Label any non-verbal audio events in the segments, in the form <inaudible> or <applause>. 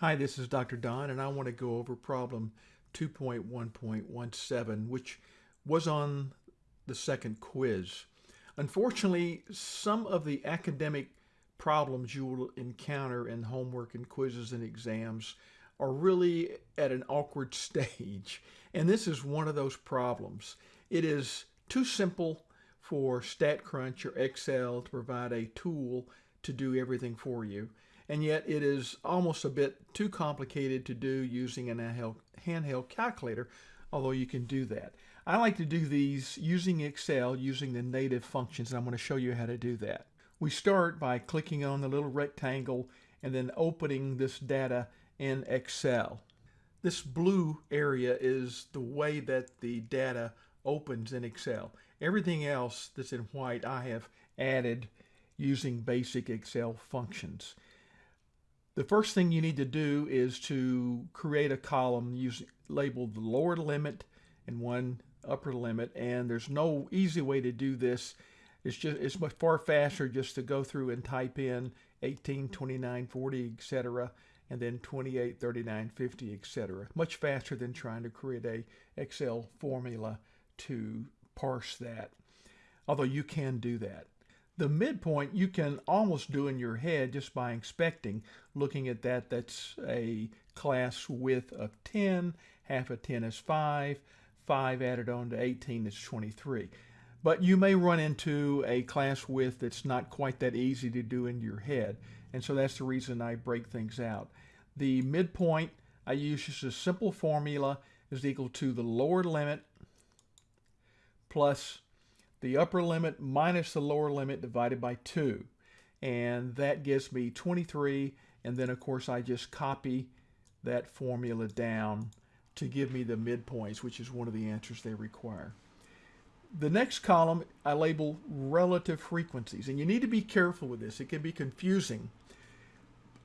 Hi, this is Dr. Don, and I want to go over problem 2.1.17, which was on the second quiz. Unfortunately, some of the academic problems you will encounter in homework and quizzes and exams are really at an awkward <laughs> stage, and this is one of those problems. It is too simple for StatCrunch or Excel to provide a tool to do everything for you and yet it is almost a bit too complicated to do using an handheld calculator, although you can do that. I like to do these using Excel, using the native functions, and I'm going to show you how to do that. We start by clicking on the little rectangle and then opening this data in Excel. This blue area is the way that the data opens in Excel. Everything else that's in white I have added using basic Excel functions. The first thing you need to do is to create a column using labeled the lower limit and one upper limit and there's no easy way to do this. It's just it's much far faster just to go through and type in 18, 29, 40, etc. and then 28, 39, 50, etc. Much faster than trying to create a Excel formula to parse that. Although you can do that. The midpoint you can almost do in your head just by inspecting. Looking at that, that's a class width of 10. Half of 10 is 5. 5 added on to 18 is 23. But you may run into a class width that's not quite that easy to do in your head. And so that's the reason I break things out. The midpoint I use just a simple formula is equal to the lower limit plus the upper limit minus the lower limit divided by 2. And that gives me 23. And then, of course, I just copy that formula down to give me the midpoints, which is one of the answers they require. The next column I label relative frequencies. And you need to be careful with this. It can be confusing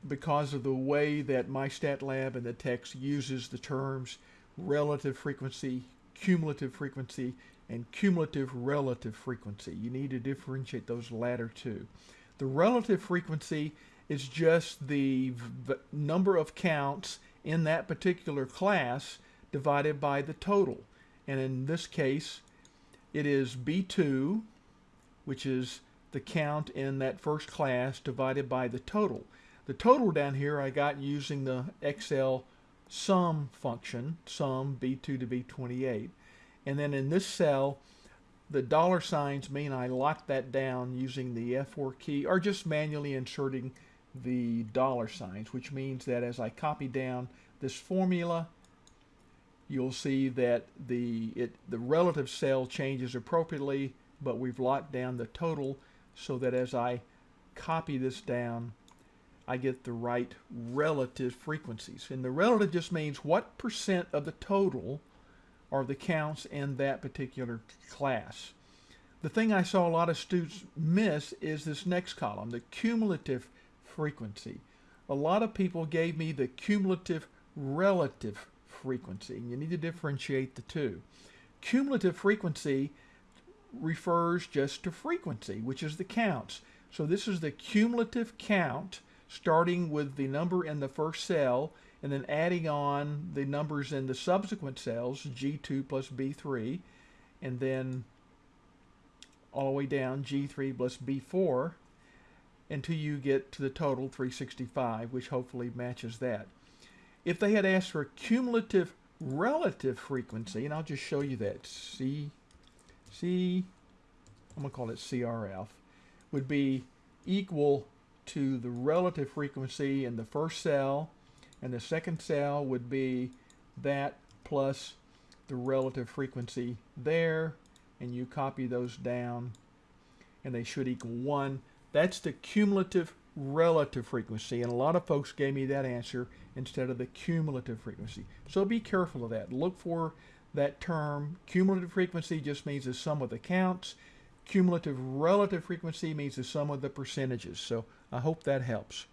because of the way that my MyStatLab and the text uses the terms relative frequency, cumulative frequency, and cumulative relative frequency. You need to differentiate those latter two. The relative frequency is just the number of counts in that particular class divided by the total. And in this case, it is B2, which is the count in that first class divided by the total. The total down here I got using the Excel sum function, sum B2 to B28. And then in this cell, the dollar signs mean I lock that down using the F4 key or just manually inserting the dollar signs, which means that as I copy down this formula, you'll see that the, it, the relative cell changes appropriately, but we've locked down the total so that as I copy this down, I get the right relative frequencies. And the relative just means what percent of the total are the counts in that particular class. The thing I saw a lot of students miss is this next column, the cumulative frequency. A lot of people gave me the cumulative relative frequency. You need to differentiate the two. Cumulative frequency refers just to frequency, which is the counts. So this is the cumulative count starting with the number in the first cell and then adding on the numbers in the subsequent cells, G2 plus B3, and then all the way down G3 plus B4 until you get to the total 365, which hopefully matches that. If they had asked for a cumulative relative frequency, and I'll just show you that, C, C, I'm going to call it CRF, would be equal to the relative frequency in the first cell and the second cell would be that plus the relative frequency there and you copy those down and they should equal 1. That's the cumulative relative frequency and a lot of folks gave me that answer instead of the cumulative frequency. So be careful of that. Look for that term. Cumulative frequency just means the sum of the counts. Cumulative relative frequency means the sum of the percentages. So I hope that helps.